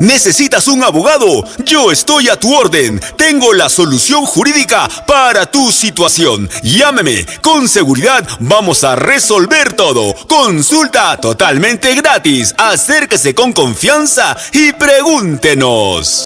¿Necesitas un abogado? Yo estoy a tu orden. Tengo la solución jurídica para tu situación. Llámeme. Con seguridad vamos a resolver todo. Consulta totalmente gratis. Acérquese con confianza y pregúntenos.